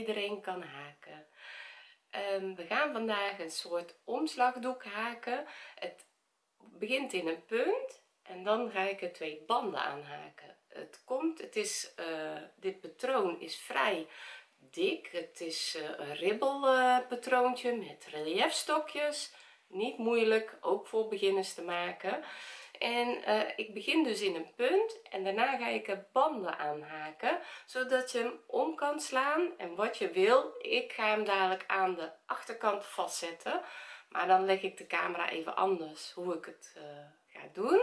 iedereen kan haken. Ehm, we gaan vandaag een soort omslagdoek haken. Het begint in een punt en dan ga ik er twee banden aan haken. Het komt het is uh, dit patroon is vrij dik. Het is uh, een ribbel patroontje met reliefstokjes niet moeilijk ook voor beginners te maken en uh, ik begin dus in een punt en daarna ga ik er banden aanhaken zodat je hem om kan slaan. En wat je wil ik ga hem dadelijk aan de achterkant vastzetten. Maar dan leg ik de camera even anders hoe ik het uh, ga doen.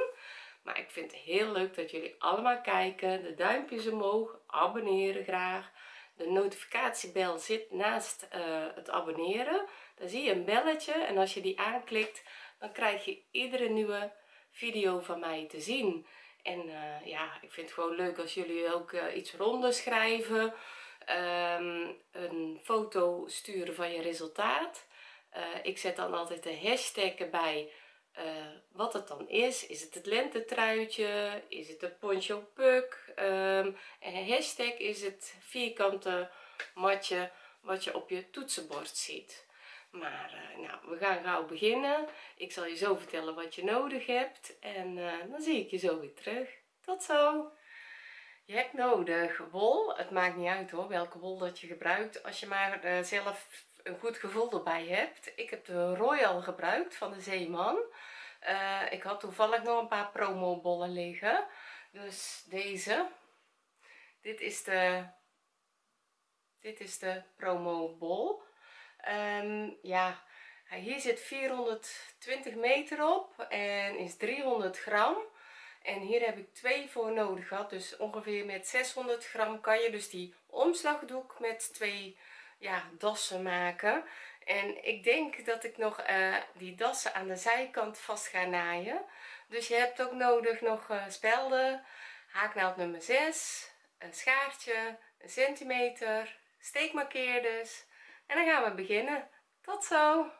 Maar ik vind het heel leuk dat jullie allemaal kijken de duimpjes omhoog abonneren graag. De notificatiebel zit naast uh, het abonneren. Dan zie je een belletje en als je die aanklikt dan krijg je iedere nieuwe video van mij te zien. En uh, ja ik vind het gewoon leuk als jullie ook uh, iets ronder schrijven um, een foto sturen van je resultaat. Uh, ik zet dan altijd de hashtag erbij wat het dan is. Is het het lentetruitje? Is het het poncho puk um, en hashtag is het vierkante matje wat je op je toetsenbord ziet maar uh, nou we gaan gauw beginnen. Ik zal je zo vertellen wat je nodig hebt en uh, dan zie ik je zo weer terug. Tot zo. Je hebt nodig wol. Het maakt niet uit hoor welke wol dat je gebruikt. Als je maar uh, zelf een goed gevoel erbij hebt. Ik heb de royal gebruikt van de zeeman. Ik had toevallig nog een paar promo bollen liggen. Dus deze. Dit is de dit is de promo bol um, ja hier zit 420 meter op en is 300 gram. En hier heb ik twee voor nodig gehad dus ongeveer met 600 gram kan je dus die omslagdoek met twee ja dassen maken. En ik denk dat ik nog uh, die dassen aan de zijkant vast ga naaien. Dus je hebt ook nodig nog uh, spelden haaknaald nummer 6 een schaartje een centimeter steekmarkeerders en dan gaan we beginnen. Tot zo.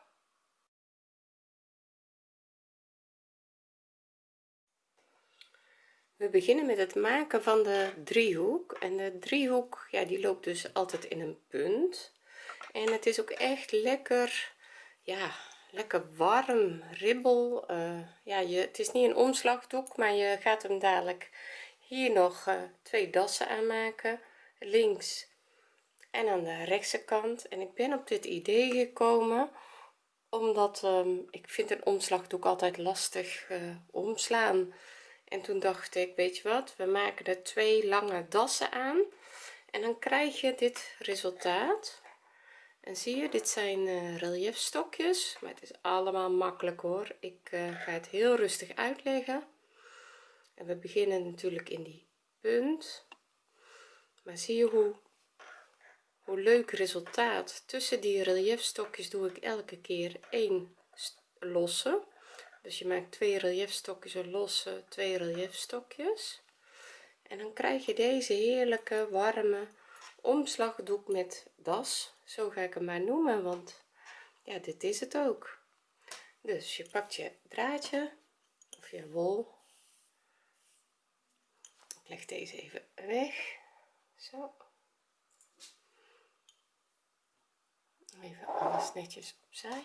We beginnen met het maken van de driehoek. En de driehoek ja die loopt dus altijd in een punt. En het is ook echt lekker ja lekker warm ribbel. Uh, ja je het is niet een omslagdoek maar je gaat hem dadelijk hier nog uh, twee dassen aanmaken. Links en aan de rechtse kant. En ik ben op dit idee gekomen omdat um, ik vind een omslagdoek altijd lastig uh, omslaan. En toen dacht ik weet je wat we maken er twee lange dassen aan en dan krijg je dit resultaat. En zie je dit zijn uh, maar het is allemaal makkelijk hoor. Ik uh, ga het heel rustig uitleggen. En we beginnen natuurlijk in die punt. Maar zie je hoe hoe leuk resultaat. Tussen die reliefstokjes doe ik elke keer één losse. Dus je maakt twee reliefstokjes een losse twee reliefstokjes en dan krijg je deze heerlijke warme omslagdoek met das. Zo ga ik hem maar noemen want ja dit is het ook. Dus je pakt je draadje of je wol. Ik leg deze even weg. Zo even alles netjes opzij.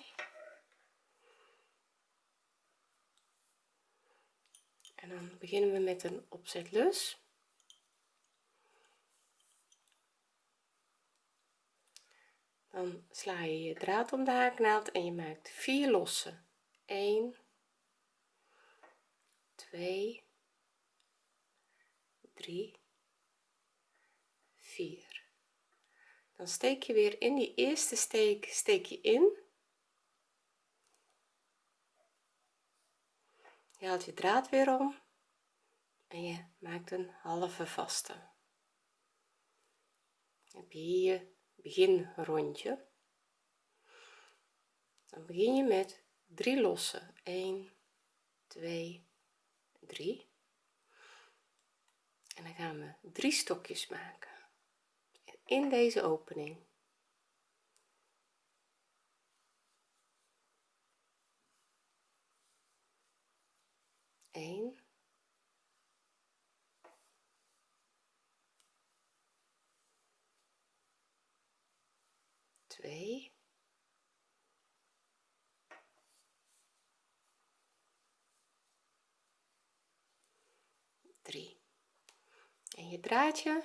En dan beginnen we met een opzetlus. Dan sla je je draad om de haaknaald en je maakt vier lossen 1 2 3 4 dan steek je weer in die eerste steek steek je in. Je haalt je draad weer om en je maakt een halve vaste. Heb je hier begin rondje dan begin je met drie lossen 1 2 3 en dan gaan we drie stokjes maken in deze opening. Één 2 3 en je draadje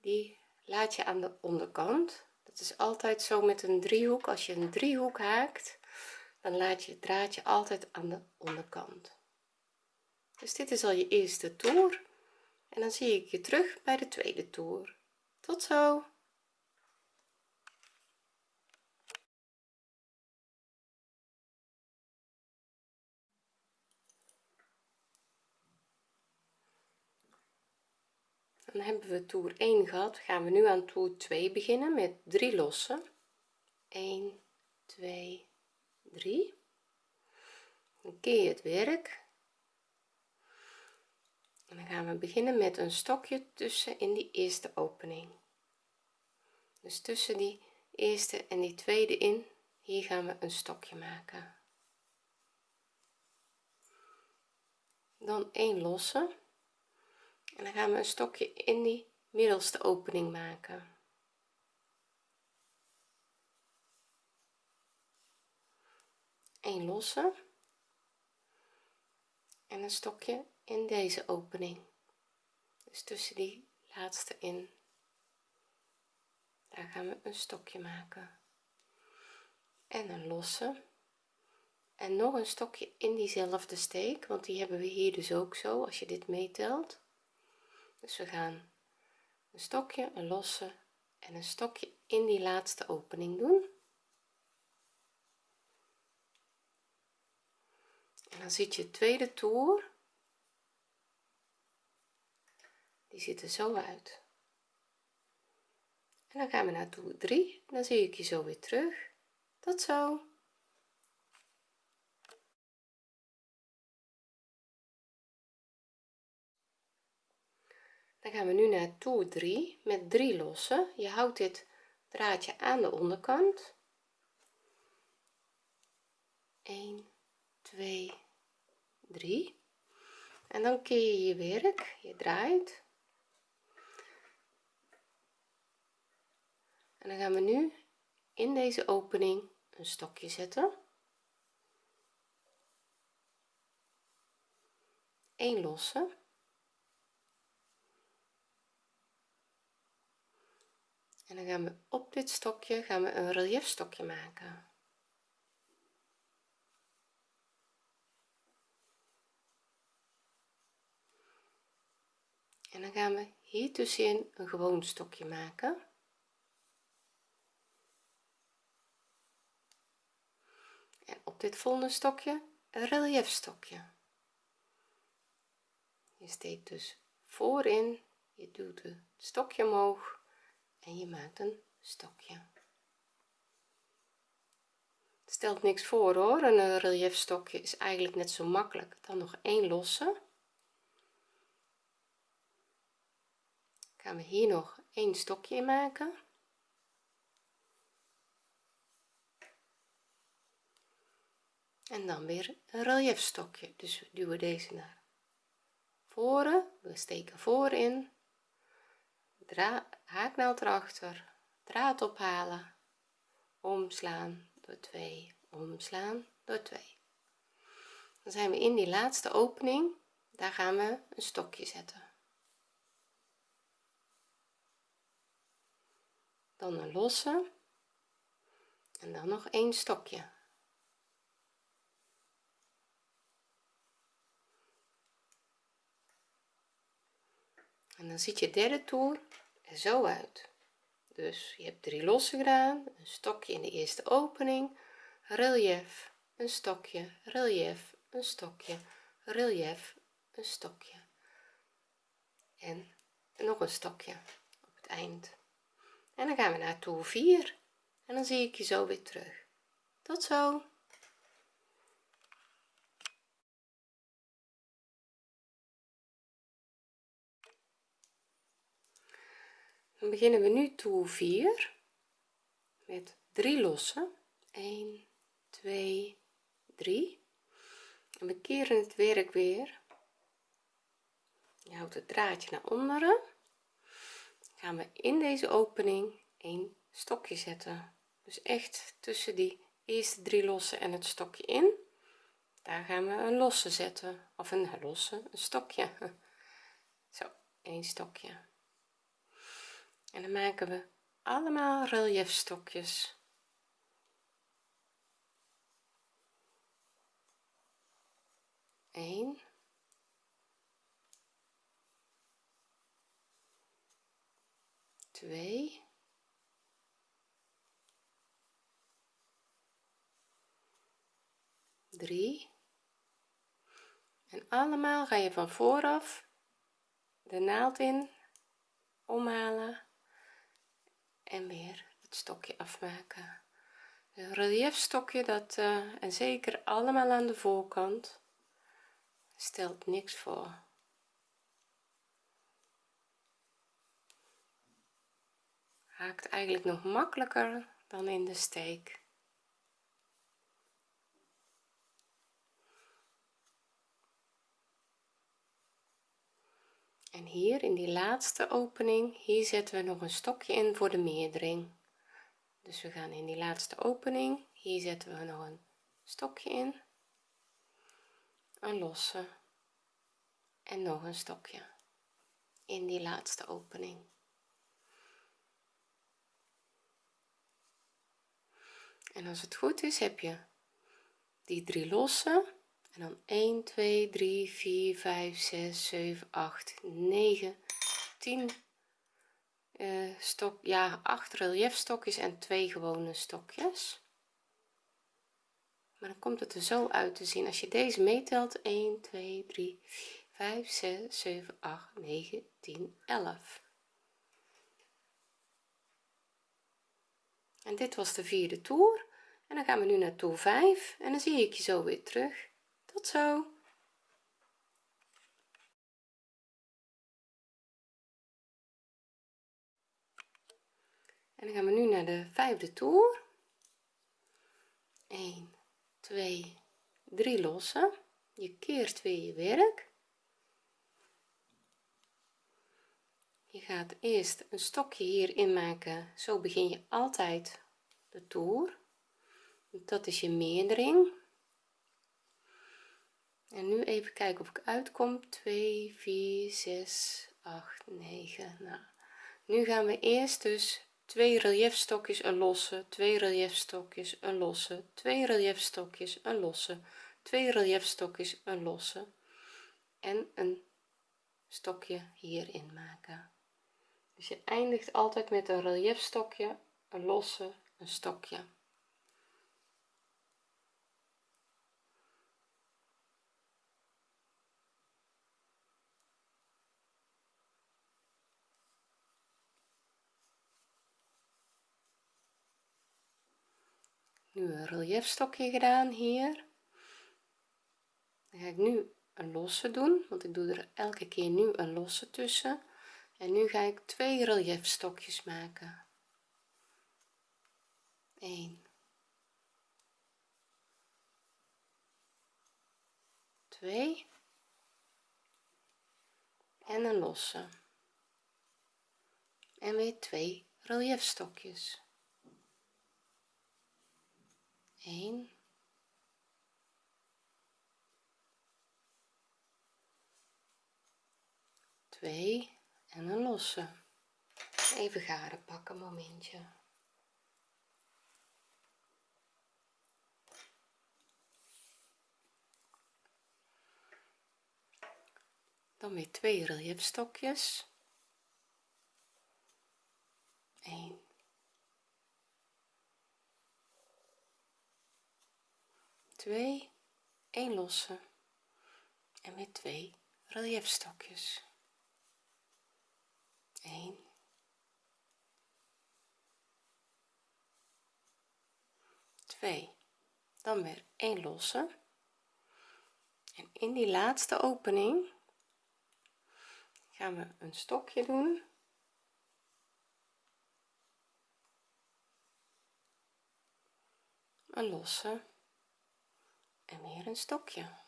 die laat je aan de onderkant. Dat is altijd zo met een driehoek. Als je een driehoek haakt dan laat je het draadje altijd aan de onderkant. Dus dit is al je eerste toer. En dan zie ik je terug bij de tweede toer. Tot zo dan hebben we toer 1 gehad. Gaan we nu aan toer 2 beginnen met 3 lossen. 1 2 3 dan keer je het werk. En dan gaan we beginnen met een stokje tussen in die eerste opening. Dus tussen die eerste en die tweede in hier gaan we een stokje maken. Dan 1 losse en dan gaan we een stokje in die middelste opening maken. Een losse. En een stokje in deze opening. Dus tussen die laatste in. Daar gaan we een stokje maken. En een losse. En nog een stokje in diezelfde steek want die hebben we hier dus ook zo als je dit meetelt dus we gaan een stokje een losse en een stokje in die laatste opening doen. En dan ziet je tweede toer. Die ziet er zo uit. En dan gaan we naar toer 3 dan zie ik je zo weer terug. Tot zo dan gaan we nu naar toer 3 met 3 lossen. Je houdt dit draadje aan de onderkant. 1 2 3 en dan keer je je werk je draait. En dan gaan we nu in deze opening een stokje zetten. 1 losse en dan gaan we op dit stokje gaan we een relief stokje maken. En dan gaan we hier tussenin een gewoon stokje maken. En op dit volgende stokje een relief stokje je steekt dus voorin je doet het stokje omhoog en je maakt een stokje. Het stelt niks voor hoor. Een relief stokje is eigenlijk net zo makkelijk dan nog één losse. Gaan we hier nog een stokje in maken. En dan weer een relief stokje dus we duwen deze naar voren. We steken voorin haaknaald erachter draad ophalen. Omslaan door 2 omslaan door 2 dan zijn we in die laatste opening. Daar gaan we een stokje zetten. Dan een losse. En dan nog een stokje. En dan ziet je derde toer zo uit. Dus je hebt drie losse gedaan een stokje in de eerste opening relief een stokje relief een stokje relief een stokje. En nog een stokje op het eind. En dan gaan we naar toer 4 en dan zie ik je zo weer terug. Tot zo dan beginnen we nu toer 4 met 3 lossen. 1 2 3 en we keren het werk weer. Je houdt het draadje naar onderen. Gaan we in deze opening een stokje zetten. Dus echt tussen die eerste drie lossen en het stokje in. Daar gaan we een losse zetten. Of een losse een stokje. Zo een stokje en dan maken we allemaal relief stokjes 1 2 3 en allemaal ga je van vooraf de naald in omhalen en weer het stokje afmaken. Een relief stokje dat uh, en zeker allemaal aan de voorkant stelt niks voor. Haakt eigenlijk nog makkelijker dan in de steek en hier in die laatste opening hier zetten we nog een stokje in voor de meerdering dus we gaan in die laatste opening hier zetten we nog een stokje in. Een losse. En nog een stokje in die laatste opening. En als het goed is heb je die drie losse en dan 1 2 3 4 5 6 7 8 9 10 uh, stok ja 8 relief stokjes en twee gewone stokjes. Maar dan komt het er zo uit te zien. Als je deze meetelt 1 2 3 5 6 7 8 9 10 11 en dit was de vierde toer. En dan gaan we nu naar toer 5 en dan zie ik je zo weer terug tot zo. En dan gaan we nu naar de vijfde toer. 1 2 3 lossen. Je keert weer je werk. Je gaat eerst een stokje hierin maken. Zo begin je altijd de toer. Dat is je meerdering en nu even kijken of ik uitkom. 2 4 6 8 9 nou nu gaan we eerst dus twee relief stokjes een losse twee relief stokjes een losse twee relief stokjes een losse twee relief stokjes een losse en een stokje hierin maken. Dus je eindigt altijd met een relief stokje een losse een stokje nu een relief stokje gedaan hier. Dan ga ik nu een losse doen want ik doe er elke keer nu een losse tussen. En nu ga ik twee relief stokjes maken. 1 2 en een losse. En weer twee relief stokjes 1 2 en een losse. Even garen pakken momentje. Dan weer twee relief stokjes 1 2 1 losse. En weer 2 relief stokjes 1 2 dan weer 1 losse. En in die laatste opening gaan we een stokje doen. Een losse en weer een stokje.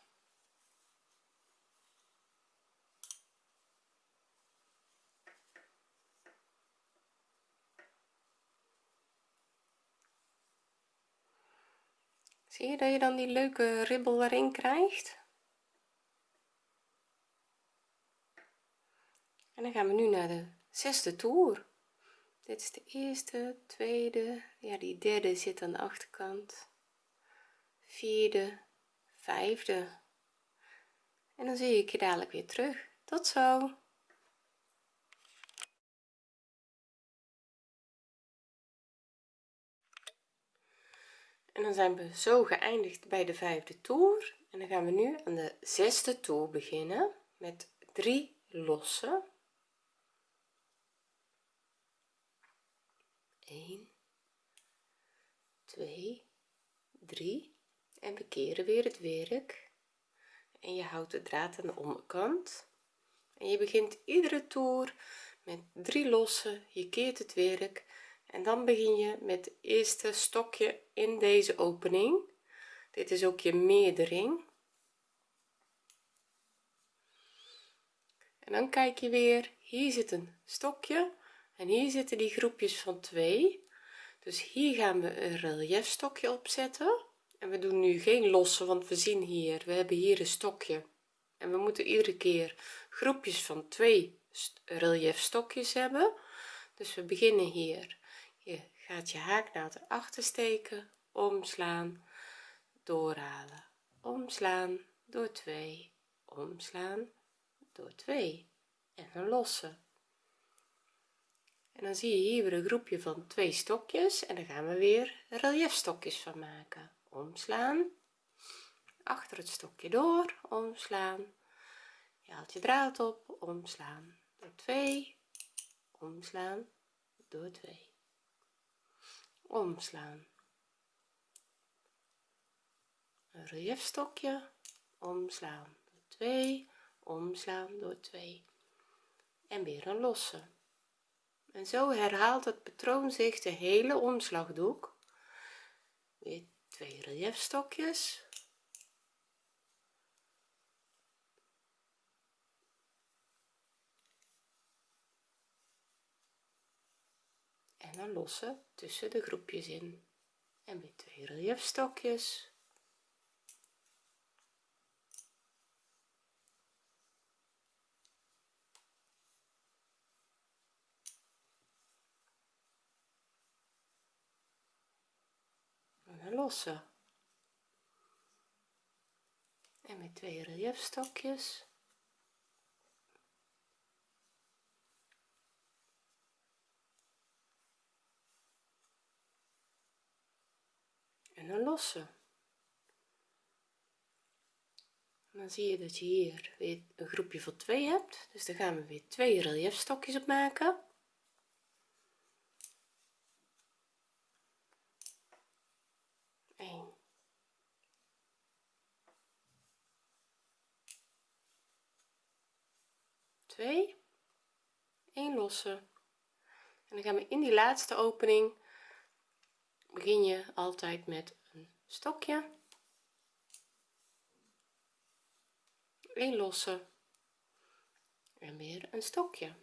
Zie je dat je dan die leuke ribbel erin krijgt? En dan gaan we nu naar de zesde toer. Dit is de eerste tweede ja die derde zit aan de achterkant. Vierde vijfde. En dan zie ik je dadelijk weer terug. Tot zo. En dan zijn we zo geëindigd bij de vijfde toer. En dan gaan we nu aan de zesde toer beginnen met drie losse 1 2 3 en we keren weer het werk. En je houdt de draad aan de onderkant. En je begint iedere toer met drie losse je keert het werk. En dan begin je met het eerste stokje in deze opening. Dit is ook je meerdering. En dan kijk je weer. Hier zit een stokje. En hier zitten die groepjes van twee. Dus hier gaan we een relief stokje opzetten en we doen nu geen losse want we zien hier. We hebben hier een stokje. En we moeten iedere keer groepjes van twee relief stokjes hebben. Dus we beginnen hier. Je gaat je haaknaald erachter steken. Omslaan. Doorhalen. Omslaan. Door 2 omslaan. Door 2 en een losse en dan zie je hier weer een groepje van twee stokjes. En dan gaan we weer relief stokjes van maken omslaan. Achter het stokje door omslaan. Je haalt je draad op omslaan. Door 2 omslaan. Door 2 omslaan. Een relief stokje omslaan. Door 2 omslaan. Door 2 en weer een losse. En zo herhaalt het patroon zich de hele omslagdoek. Weer twee relief stokjes en dan lossen tussen de groepjes in. En weer twee relief stokjes lossen. En met twee relief stokjes en een losse dan zie je dat je hier weer een groepje van twee hebt. Dus daar gaan we weer twee relief stokjes op maken 1 2 1 losse en dan gaan we in die laatste opening begin je altijd met een stokje. 1 losse en weer een stokje.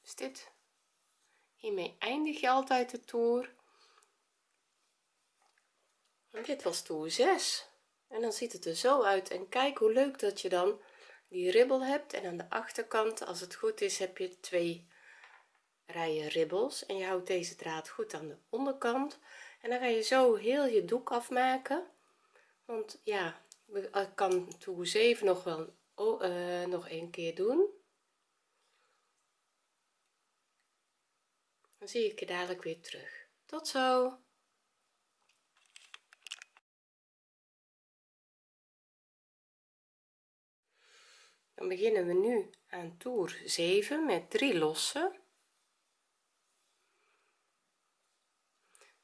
Dus dit hiermee eindig je altijd de toer. Dit was toer 6 en dan ziet het er zo uit. En kijk hoe leuk dat je dan die ribbel hebt en aan de achterkant als het goed is heb je twee rijen ribbels en je houdt deze draad goed aan de onderkant. En dan ga je zo heel je doek afmaken want ja ik kan toer 7 nog wel oh, uh, nog een keer doen. Dan zie ik je dadelijk weer terug. Tot zo dan beginnen we nu aan toer 7 met 3 losse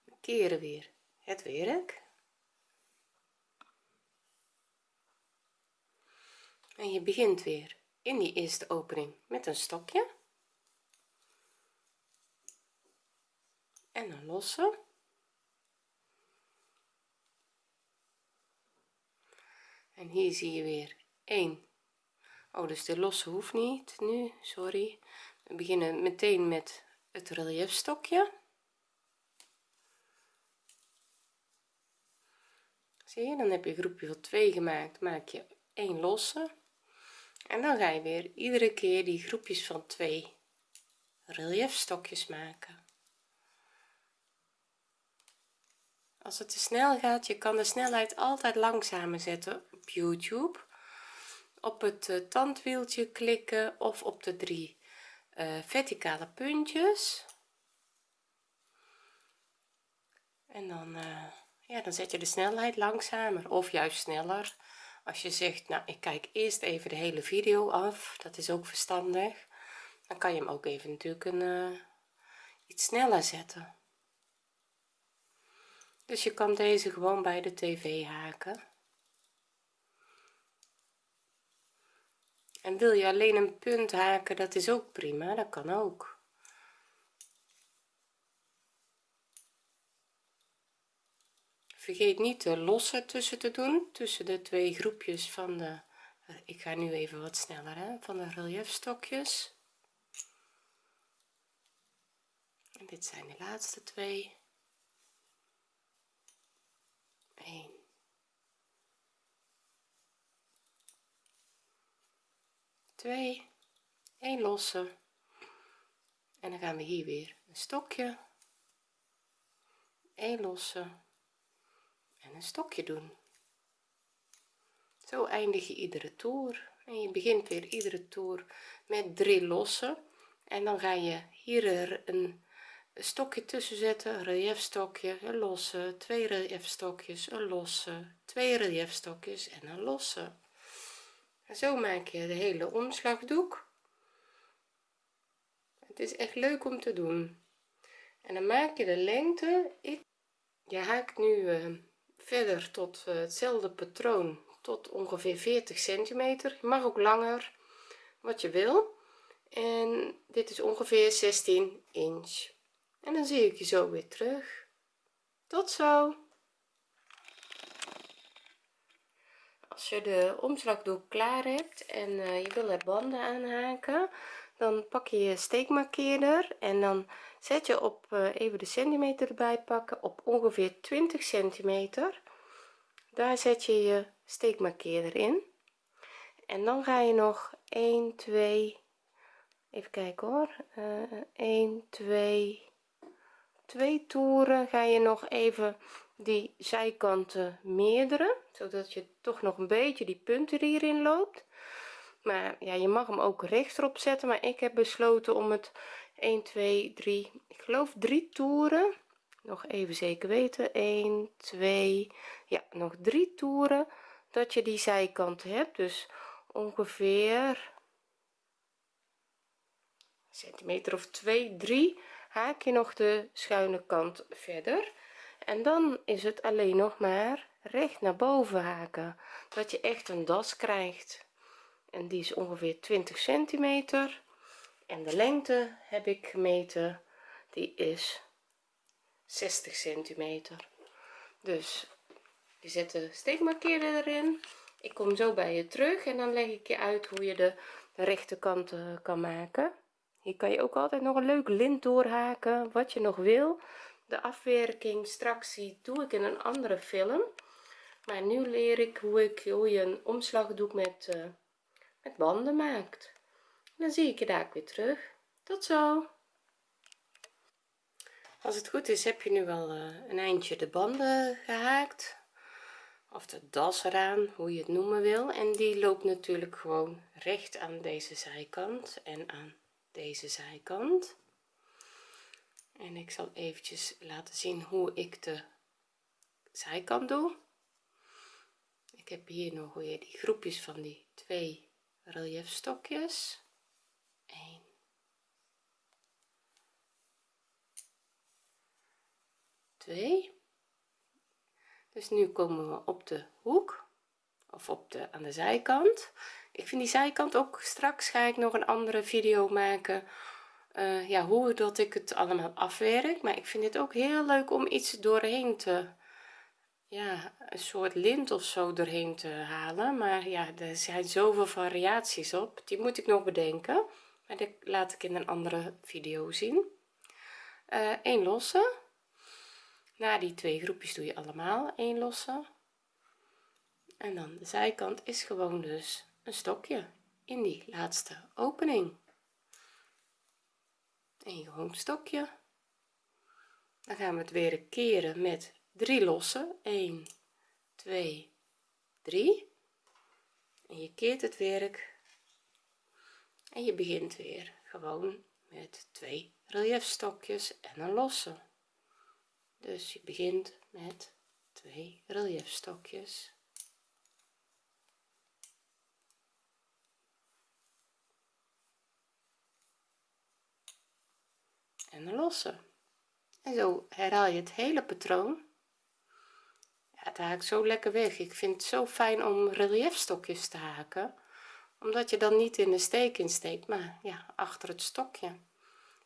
we keren weer het werk. En je begint weer in die eerste opening met een stokje. En een losse en hier zie je weer 1 oh dus de losse hoeft niet nu sorry. We beginnen meteen met het relief stokje zie je dan heb je groepje van 2 gemaakt maak je 1 losse. En dan ga je weer iedere keer die groepjes van 2 relief stokjes maken. Als het te snel gaat je kan de snelheid altijd langzamer zetten op youtube op het uh, tandwieltje klikken of op de drie uh, verticale puntjes. En dan uh, ja dan zet je de snelheid langzamer of juist sneller. Als je zegt nou ik kijk eerst even de hele video af dat is ook verstandig. Dan kan je hem ook even natuurlijk een iets sneller zetten. Dus je kan deze gewoon bij de tv haken en wil je alleen een punt haken dat is ook prima dat kan ook. Vergeet niet de losse tussen te doen tussen de twee groepjes van de ik ga nu even wat sneller hè, van de relief stokjes en dit zijn de laatste twee. 1 2 1 losse. En dan gaan we hier weer een stokje 1 losse en een stokje doen. Zo eindig je iedere toer. En je begint weer iedere toer met drie losse en dan ga je hier een een stokje tussen zetten relief stokje een losse twee relief stokjes een losse twee relief stokjes en een losse en zo maak je de hele omslagdoek. Het is echt leuk om te doen. En dan maak je de lengte. Ik je haakt nu uh, verder tot uh, hetzelfde patroon tot ongeveer 40 centimeter. Je mag ook langer wat je wil. En dit is ongeveer 16 inch. En dan zie ik je zo weer terug. Tot zo als je de omslagdoek klaar hebt en uh, je wil er banden aanhaken dan pak je je steekmarkeerder en dan zet je op uh, even de centimeter erbij pakken op ongeveer 20 centimeter. Daar zet je je steekmarkeerder in. En dan ga je nog 1 2 even kijken hoor uh, 1 2 twee toeren ga je nog even die zijkanten meerderen zodat je toch nog een beetje die punten hierin loopt. Maar ja je mag hem ook rechtop zetten maar ik heb besloten om het 1 2 3 ik geloof drie toeren nog even zeker weten 1 2 ja nog drie toeren dat je die zijkanten hebt. Dus ongeveer centimeter of 2 3 haak je nog de schuine kant verder. En dan is het alleen nog maar recht naar boven haken dat je echt een das krijgt. En die is ongeveer 20 centimeter. En de lengte heb ik gemeten die is 60 centimeter. Dus je zet de steekmarkeerder erin. Ik kom zo bij je terug en dan leg ik je uit hoe je de, rechterkant kan maken hier kan je ook altijd nog een leuk lint doorhaken wat je nog wil. De afwerking straks doe ik in een andere film. Maar nu leer ik hoe ik hoe je een omslagdoek met uh, met banden maakt. Dan zie ik je daar weer terug. Tot zo! Als het goed is heb je nu wel uh, een eindje de banden gehaakt. Of de das eraan hoe je het noemen wil. En die loopt natuurlijk gewoon recht aan deze zijkant en aan deze zijkant. En ik zal eventjes laten zien hoe ik de zijkant doe. Ik heb hier nog weer die groepjes van die twee relief stokjes 1 2 dus nu komen we op de hoek of op de aan de zijkant ik vind die zijkant ook straks ga ik nog een andere video maken uh, ja hoe dat ik het allemaal afwerk. Maar ik vind het ook heel leuk om iets doorheen te ja een soort lint of zo doorheen te halen. Maar ja er zijn zoveel variaties op. Die moet ik nog bedenken. Maar dit laat ik in een andere video zien. Uh, eh, 1 losse. Na die twee groepjes doe je allemaal 1 losse. En dan de zijkant is gewoon dus een stokje in die laatste opening. En gewoon stokje. Dan gaan we het weer keren met drie lossen. 1 2 3 en je keert het werk. En je begint weer gewoon met twee reliefstokjes en een losse. Dus je begint met twee reliefstokjes en een losse en zo herhaal je het hele patroon. Ja, het haakt zo lekker weg. Ik vind het zo fijn om reliefstokjes te haken omdat je dan niet in de steek insteekt maar ja achter het stokje.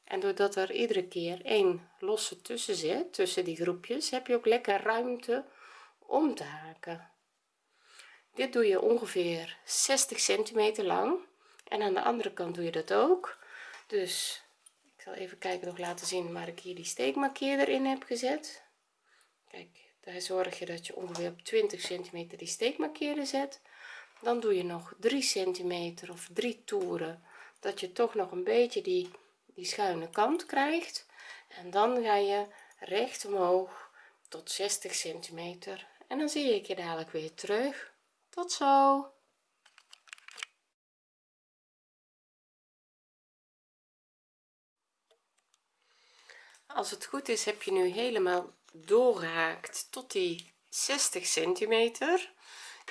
En doordat er iedere keer één losse tussen zit tussen die groepjes heb je ook lekker ruimte om te haken. Dit doe je ongeveer 60 centimeter lang en aan de andere kant doe je dat ook. Dus even kijken nog laten zien waar ik hier die steekmarkeerder in heb gezet. Kijk daar zorg je dat je ongeveer op 20 centimeter die steekmarkeerder zet. Dan doe je nog 3 centimeter of 3 toeren dat je toch nog een beetje die die schuine kant krijgt. En dan ga je recht omhoog tot 60 centimeter. En dan zie ik je dadelijk weer terug. Tot zo als het goed is heb je nu helemaal doorgehaakt tot die 60 centimeter.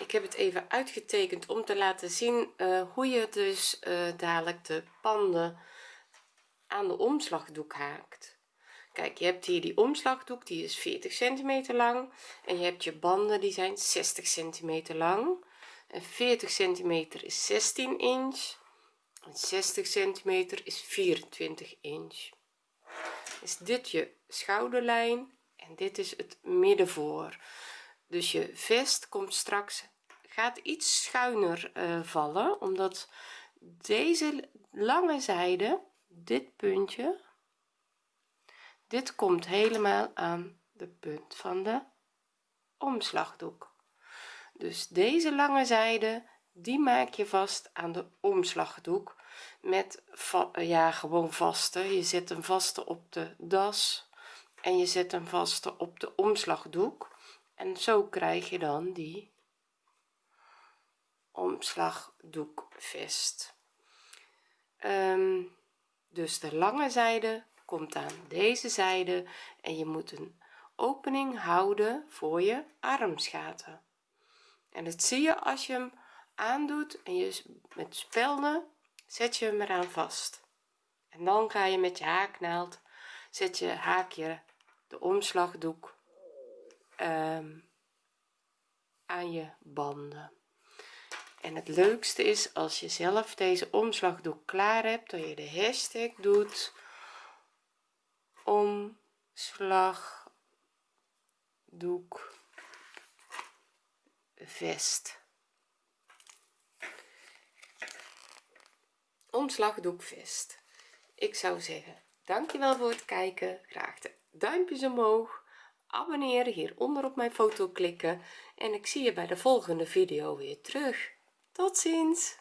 Ik heb het even uitgetekend om te laten zien uh, hoe je dus uh, dadelijk de panden aan de omslagdoek haakt. Kijk je hebt hier die omslagdoek die is 40 centimeter lang. En je hebt je banden die zijn 60 centimeter lang. En 40 centimeter is 16 inch. En 60 centimeter is 24 inch is dit je schouderlijn en dit is het middenvoor. Dus je vest komt straks gaat iets schuiner uh, vallen omdat deze lange zijde dit puntje dit komt helemaal aan de punt van de omslagdoek. Dus deze lange zijde die maak je vast aan de omslagdoek met ja gewoon vaste. Je zet een vaste op de das en je zet een vaste op de omslagdoek. En zo krijg je dan die omslagdoekvest. Um, dus de lange zijde komt aan deze zijde en je moet een opening houden voor je armsgaten. En dat zie je als je hem aandoet en je met spelden zet je hem eraan vast. En dan ga je met je haaknaald zet je haakje de omslagdoek um, aan je banden. En het leukste is als je zelf deze omslagdoek klaar hebt dat je de hashtag doet omslagdoek vest omslagdoek vest ik zou zeggen dankjewel voor het kijken. Graag de duimpjes omhoog. Abonneren hieronder op mijn foto klikken. En ik zie je bij de volgende video weer terug. Tot ziens